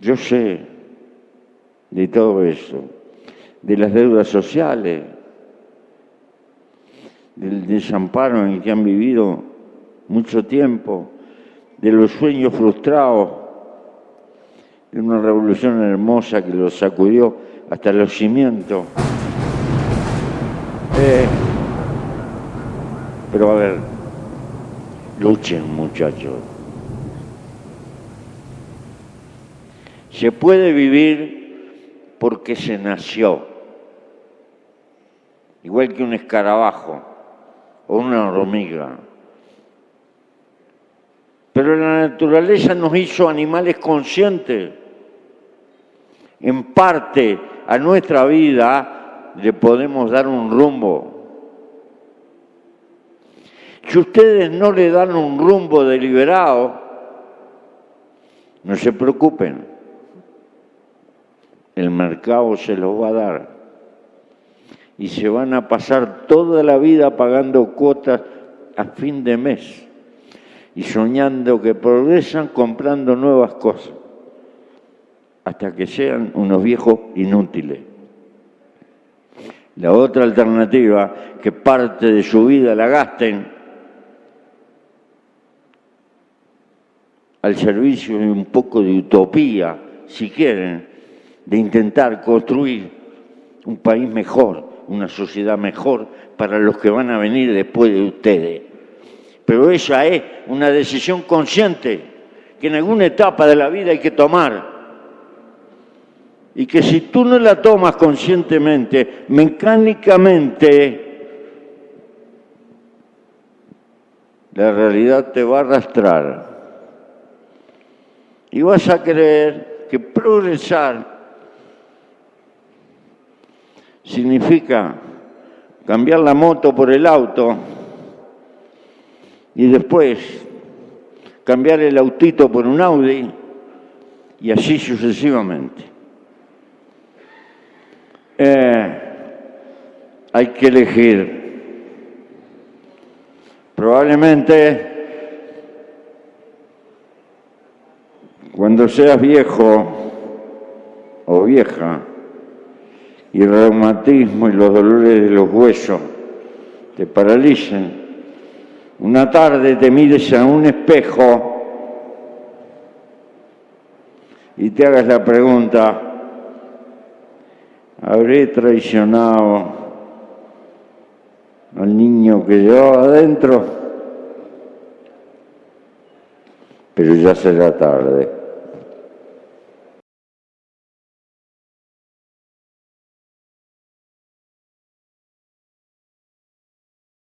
Yo sé de todo eso, de las deudas sociales, del desamparo en el que han vivido mucho tiempo, de los sueños frustrados, de una revolución hermosa que los sacudió hasta los cimientos. Eh, pero a ver, luchen muchachos. Se puede vivir porque se nació, igual que un escarabajo o una hormiga. Pero la naturaleza nos hizo animales conscientes. En parte a nuestra vida le podemos dar un rumbo. Si ustedes no le dan un rumbo deliberado, no se preocupen, mercado se los va a dar. Y se van a pasar toda la vida pagando cuotas a fin de mes. Y soñando que progresan comprando nuevas cosas. Hasta que sean unos viejos inútiles. La otra alternativa, que parte de su vida la gasten al servicio de un poco de utopía, si quieren, de intentar construir un país mejor, una sociedad mejor para los que van a venir después de ustedes. Pero esa es una decisión consciente que en alguna etapa de la vida hay que tomar. Y que si tú no la tomas conscientemente, mecánicamente, la realidad te va a arrastrar y vas a creer que progresar significa cambiar la moto por el auto y después cambiar el autito por un Audi y así sucesivamente. Eh, hay que elegir. Probablemente Cuando seas viejo o vieja y el reumatismo y los dolores de los huesos te paralicen, una tarde te mires a un espejo y te hagas la pregunta, ¿habré traicionado al niño que llevaba adentro? Pero ya será tarde.